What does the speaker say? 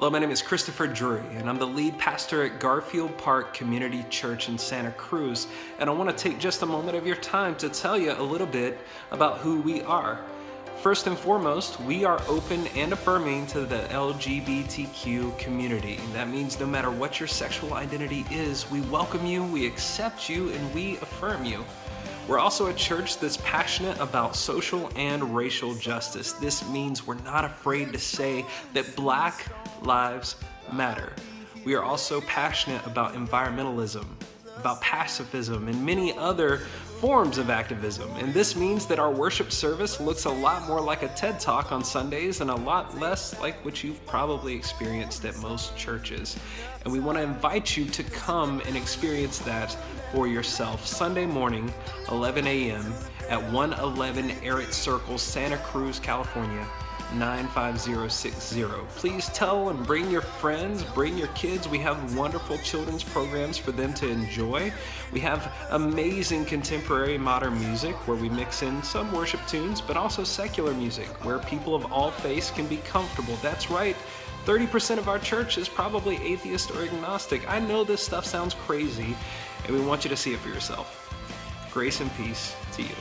Hello, my name is Christopher Drury, and I'm the lead pastor at Garfield Park Community Church in Santa Cruz. And I want to take just a moment of your time to tell you a little bit about who we are. First and foremost, we are open and affirming to the LGBTQ community. That means no matter what your sexual identity is, we welcome you, we accept you, and we affirm you. We're also a church that's passionate about social and racial justice. This means we're not afraid to say that black lives matter. We are also passionate about environmentalism, about pacifism, and many other forms of activism. And this means that our worship service looks a lot more like a TED Talk on Sundays and a lot less like what you've probably experienced at most churches. And we want to invite you to come and experience that for yourself Sunday morning, 11 a.m. at 111 Errett Circle, Santa Cruz, California. 95060. Please tell and bring your friends, bring your kids. We have wonderful children's programs for them to enjoy. We have amazing contemporary modern music where we mix in some worship tunes, but also secular music where people of all faiths can be comfortable. That's right. 30% of our church is probably atheist or agnostic. I know this stuff sounds crazy, and we want you to see it for yourself. Grace and peace to you.